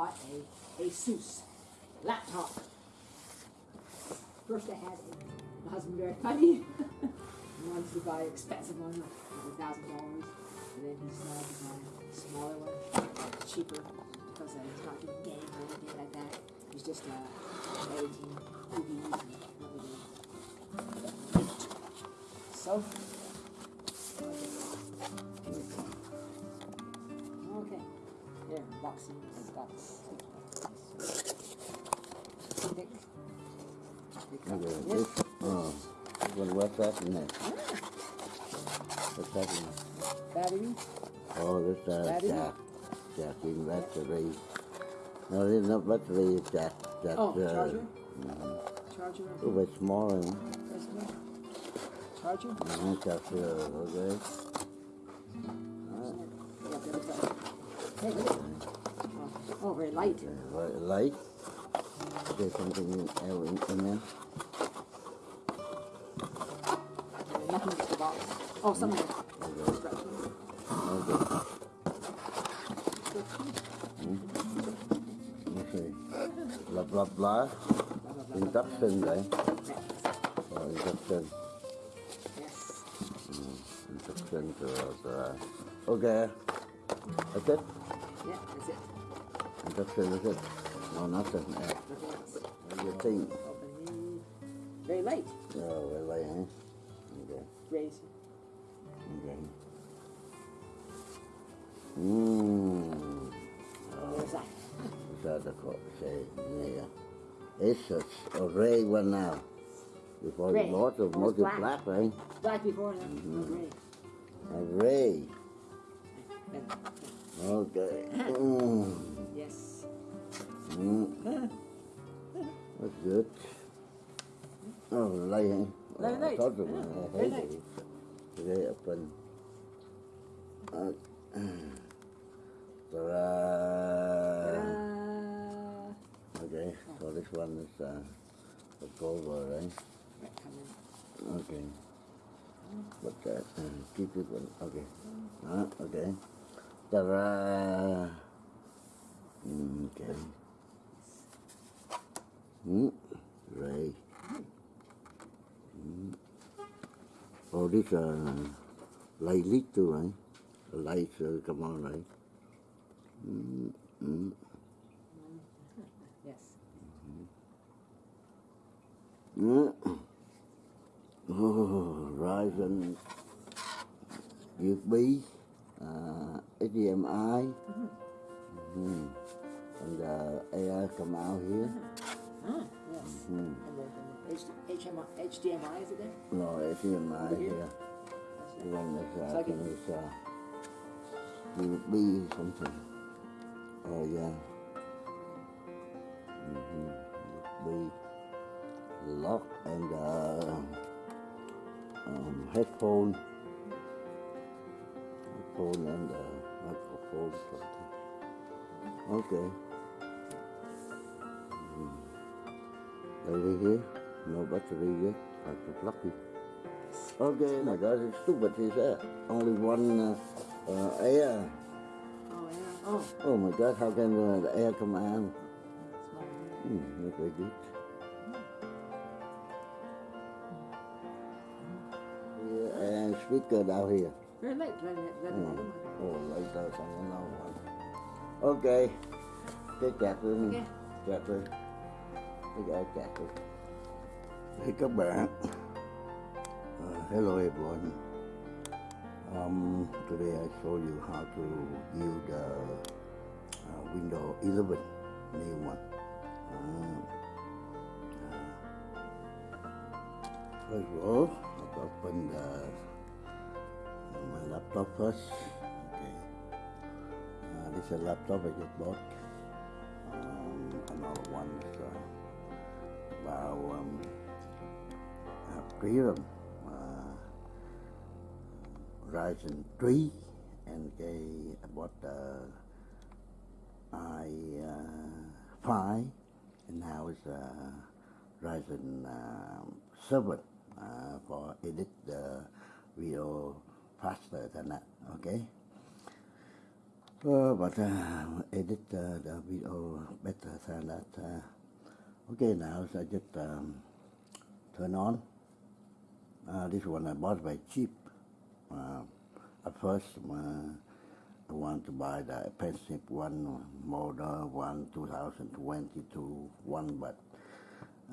bought a Asus laptop. First I had a, my husband very funny. wanted to buy an expensive one, like thousand dollars. And then he decided to buy a smaller one, cheaper, because he's not doing game or anything like that. He's just uh, editing movies and everything. So, Got thick. Okay, this, oh, what, what's happening? What's happening? Battery. Oh, this uh, Battery? jack, jacking battery. No, this is not battery, it's jack. jack Oh, uh, charger? mhm. Charger. A bit smaller. Charger. Mhm, Charger, okay. Yeah, there we go. Hey, look at it. Oh, oh, very light. Right, light. There's something in, uh, in, in there. Nothing a box. Oh, something. Okay. Okay. Okay. Blah, blah, blah. Induction, right? Oh, induction. Yes. Induction to, uh, okay. That's it? Yeah, that's it. Induction is it? No, nothing. Nothing else. What do you think? Very light. Oh, well, eh? Okay. Raise. Okay. Mmm. There's that. Sao ta có say yeah. It's a, a ray one now. Before Ray. the bought it, Almost most black. black, right? Black before that. No gray. A ray. Okay. Mm. Yes. Mm. That's good. Oh, light. I thought it Yeah, was very heavy. Today open. Uh. Ta-da. Okay, so this one is uh, a cover, right? Right, come in. Okay. What's that? Uh, keep it one. Okay. Uh, okay. Ta-da! Mm, Okay. Mm. Ray. Mm. Oh, this uh, light leak too, right? The lights uh, come on, right? Mm. Mm. Yes. Mm. Oh, Ryzen USB, uh, HDMI, Mhm. And uh, AI come out here. Ah, yes. Mm. And then the H- HMI, HDMI, is it there? No, HDMI Here? here. The one that's uh, So I I can- it's uh, USB something. Oh yeah. Mm-hmm. USB lock and uh, um, headphone. Headphone and uh, microphone something. Okay. Battery here. No battery yet. To plug it. Okay, my God, it's stupid. Is that only one uh, uh, air? Oh, yeah. Oh, Oh my God, how can uh, the air come out? Hmm, not very good. Yeah, and speaker down here. Very light. Let, let, let Hmm. another one. Oh, later xong another one. Okay, cái chặt lên, Okay. chặt lên. Hey các bạn, uh, hello everyone. Um, today I show you how to build the uh, Windows 11 new one. Uh, uh, first of all, I'll open the, my laptop first. Okay. Uh, this is a laptop I just bought. Um, another one is uh, um, uh, Freedom. Uh, Ryzen 3 and cái I bought i uh, 5 and now it's uh, Ryzen uh, 7 uh, for edit the video faster than that okay Uh, but uh, edit uh, the video better than that. Uh, okay, now so I just um, turn on. Uh, this one I bought by cheap. Uh, at first, uh, I want to buy the expensive one, model one 2022 one, but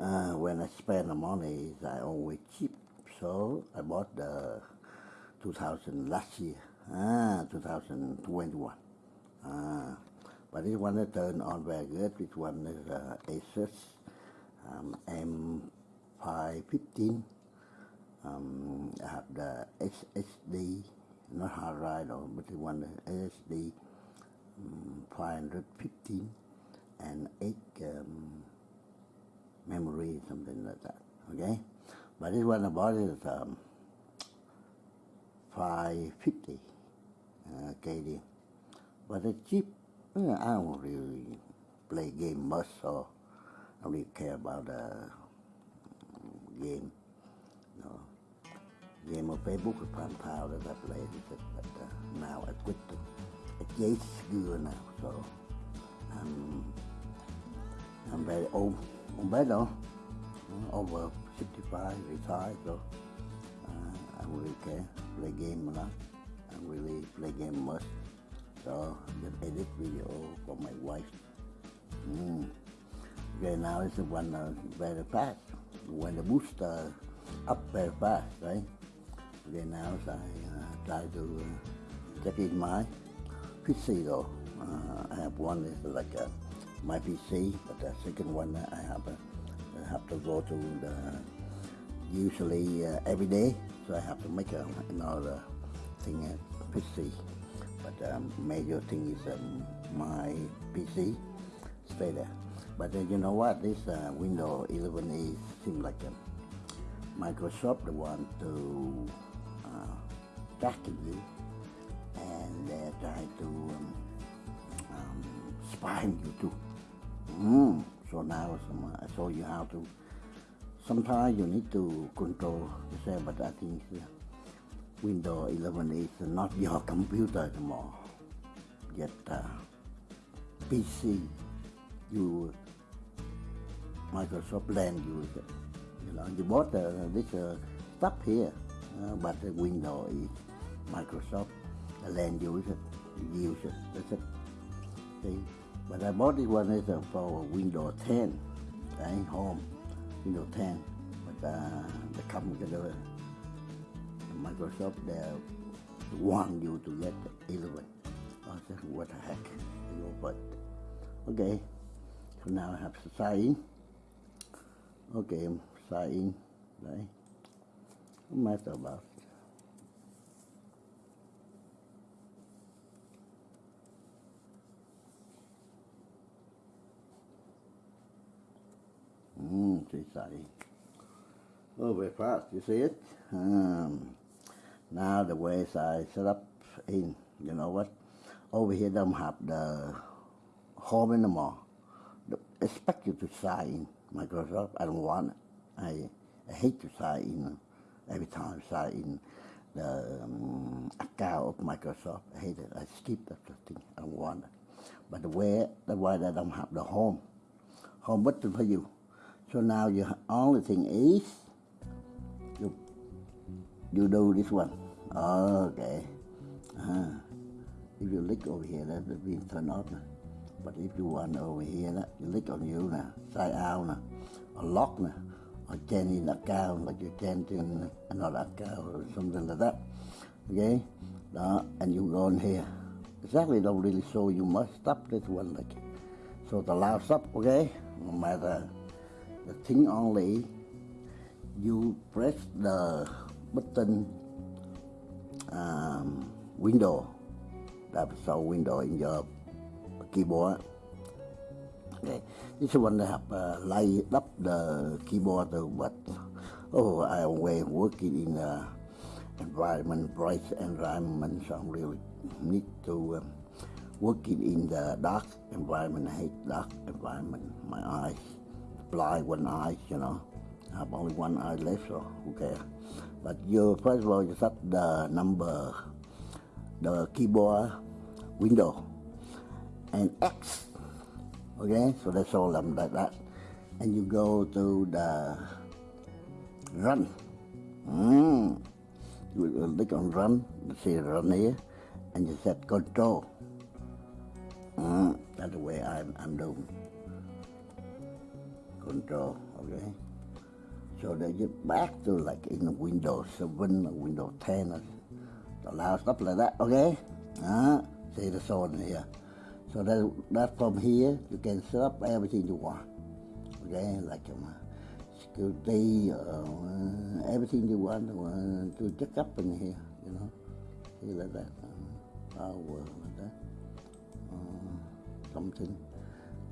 uh, when I spend the money, I always cheap. So I bought the 2000 last year, ah, 2021. Ah, but this one turned on very good. This one is uh, Asus um, M515. Um, I have the SSD, not hard drive though, but the one the SSD um, 515 and 8 um, memory, something like that. Okay, but this one I bought is um, 550 uh, KD. But it's cheap. Uh, I don't really play game much, so I don't really care about the game. No. Game on Facebook with Palm Power that I played, but uh, now I quit it. It's eight years now, so I'm, I'm very old. I'm better, uh, over 65, retired, so uh, I don't really care. Play game a lot. I don't really play game much. So just edit video for my wife. Mm. Okay, now it's the one uh, very fast. When the booster up very fast, right? Okay, now I uh, try to uh, check in my PC though. Uh, I have one is like uh, my PC, but the second one uh, I have uh, I have to go to the usually uh, every day, so I have to make a, another thing at PC. But um, major thing is um, my PC stay there. But uh, you know what? This uh, Windows 11 is seems like um, Microsoft the want to uh, you, and they're trying to um, um, spying you too. Mm. So now some, I show you how to. Sometimes you need to control yourself, but I think uh, Windows 11 is not your computer anymore. Yet uh, PC, you Microsoft land it. You know, you bought uh, this uh, stuff here, uh, but the Windows is Microsoft. The land use it, you use it. That's it. See? But I bought this one is uh, for Windows 10, right? Home, Windows 10. But uh, they come together. Microsoft they want you to get 11. I said, what the heck? You know, but okay. So now I have to sign. Okay, sign in. Right? What matter about it? Mm, she's signing. Oh, very fast. You see it? Um, now the ways I set up in, you know what? Over here don't have the home anymore. The- Expect you to sign in Microsoft. I don't want it. I, I hate to sign in every time I sign in the um, account of Microsoft. I hate it. I skip that thing. I don't want it. But the way, that's why they don't have the home. Home button for you. So now your only thing is you do this one. Okay. Uh, if you click over here, that will be turned off. But if you want over here, that you click on you now, side out now, or lock now, or change in account, like you change in another account or something like that. Okay? Đó, and you go in here. Exactly don't really show you must stop this one like so the last stop, okay? No matter the thing only you press the button um, window that show window in your keyboard. Okay this one have uh, light up the keyboard but oh I always working in a environment bright environment so I really need to um, working in the dark environment. I hate dark environment. My eyes blind one eye, you know. I have only one eye left, so who cares? But you first of all you set the number, the keyboard window, and X. Okay, so that's all them like that. And you go to the run. Mm. You click on run, you see run here, and you set control. Mm. That's the way I'm, I'm doing. Control, okay? So they get back to like in the Windows 7 or Windows 10 or allow stuff like that, okay? Uh, see the zone here. So that, that from here, you can set up everything you want. Okay, like um, security, uh, everything you want uh, to check up in here, you know. See like that. Um, power, like that. Uh, something.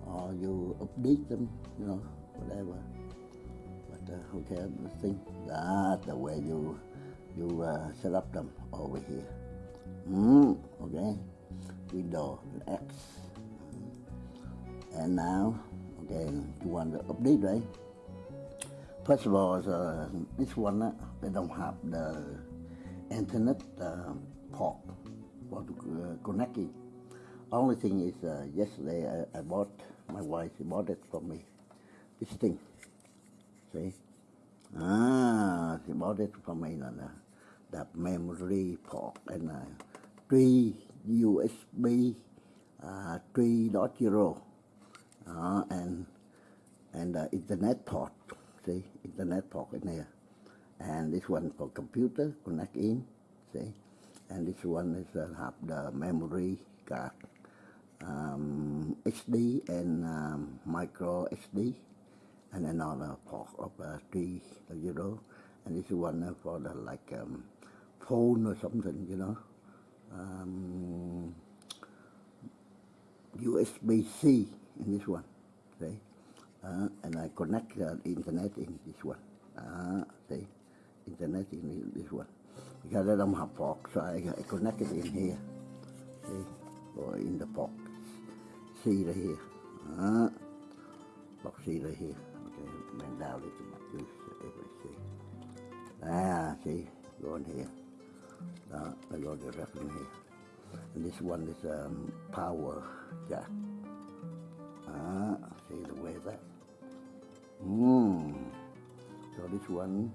Or you update them, you know, whatever. Uh, okay, thing, that's the way you you uh, set up them over here. Mm, okay, window X. And now, okay, you want to update, right? First of all, uh, this one, uh, they don't have the internet uh, port for to uh, connect it. Only thing is, uh, yesterday I, I bought, my wife bought it for me, this thing, see? Ah, she bought it for me, and, uh, that memory port and uh, three USB uh, 3.0 uh, and and uh, internet port. See internet port in here and this one for computer connect in. See and this one is uh, have the memory card. Um, HD and um, micro SD and another port of uh, 3.0 and this one uh, for the like um, phone or something, you know. Um, USB-C in this one, see? Uh, and I connect the internet in this one, uh, see? Internet in this one. Because I don't have port, so I, I connect it in here, see? Or in the port. see right here. Uh, port C right here. Just see. Ah, see, go in here. Uh, I got the in here. And this one is um, power jack. Ah, see the way that. Hmm. So this one,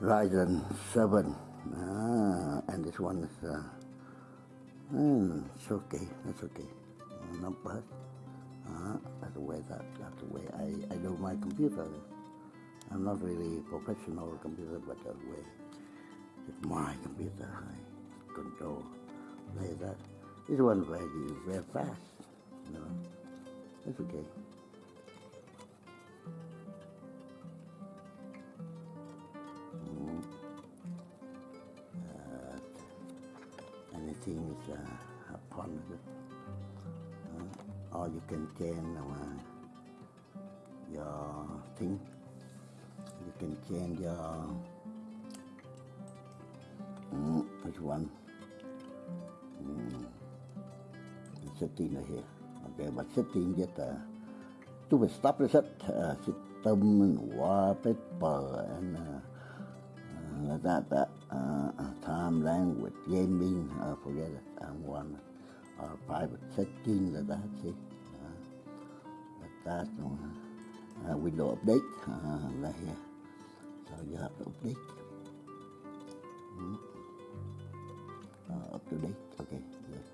Ryzen 7. Ah, and this one is, uh, hmm, it's okay, that's okay. Not bad. That's the way that, that's the way I, I do my computer. I'm not really professional computer, but that way it's my computer. I control play that. This one very very fast. You know, it's okay. Mm. Uh, anything is uh, with it. Or you can change uh, your thing. You can change your Mm, which one? Mm, setting here. Okay, but setting just uh, to stop the uh, system and wallpaper and uh, uh, that that uh, time language gaming. Uh, forget it. And one private setting like that. See, uh, that. Uh, window update. Uh, like here. So you have to update. Mm uh, up to date. Okay, good.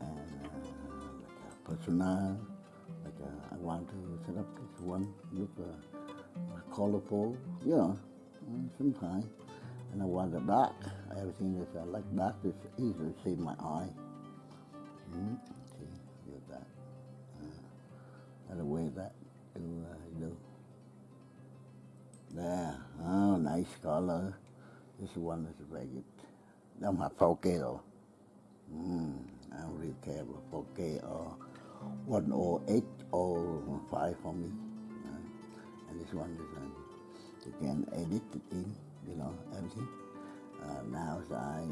And uh, like personal, like uh, I want to set up this one, look uh, colorful, you know, uh, sometimes. And I want the dark. Everything is uh, like dark is easy to see my eye. Mm, see, do that. Uh, that's the way that do uh, do. There. Oh, nice color. This one is. Don't have 4K though. Mm, I don't really care about 4K or 108 or 5 for me. Uh, and this one is uh, you can edit it in, you know, everything. Uh, now I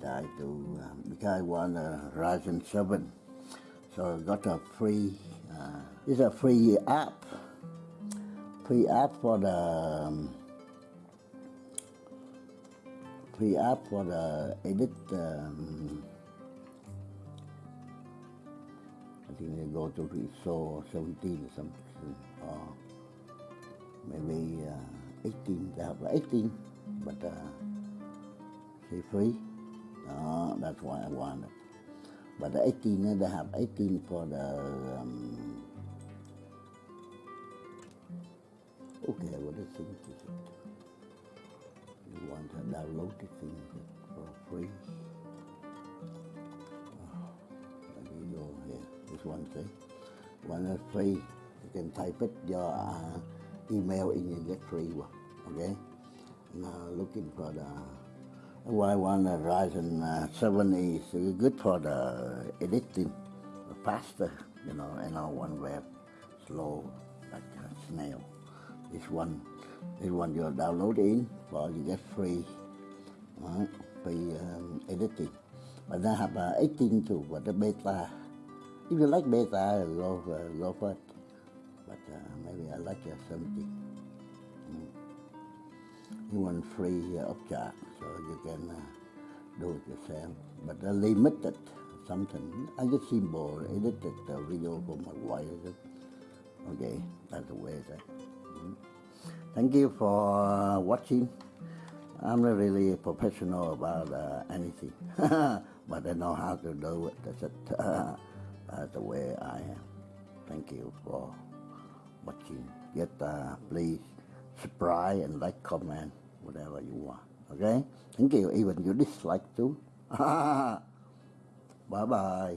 try to, um, because I want a Ryzen 7, so I got a free, uh, it's a free app, free app for the, um, free app for the edit um, I think they go to ISO 17 or something, or maybe uh, 18. They have 18, but uh, say free. đó that's why I want it. But the 18, uh, they have 18 for the. Um, okay, what is it? You want to download the thing for free? Oh, let me go here. This one say, one is free. You can type it your uh, email in you get free one. Okay. Now looking for the why one uh, Ryzen uh, 7 is uh, good for the editing, faster, you know, and uh, one web slow like a snail. This one, this one you download in, for you get free, uh, free um, editing. But I have uh, 18 too, but the beta. If you like beta, go for it. But uh, maybe I like uh, 17 you want free uh, object, so you can uh, do it yourself. But uh, limited something. I just symbol edited the video for my wife. Okay, that's the way it is. Mm. Thank you for uh, watching. I'm not really professional about uh, anything, but I know how to do it. That's it. that's the way I am. Thank you for watching. Yet, uh, please subscribe and like, comment, whatever you want. Okay? Thank you. Even you dislike too. bye bye.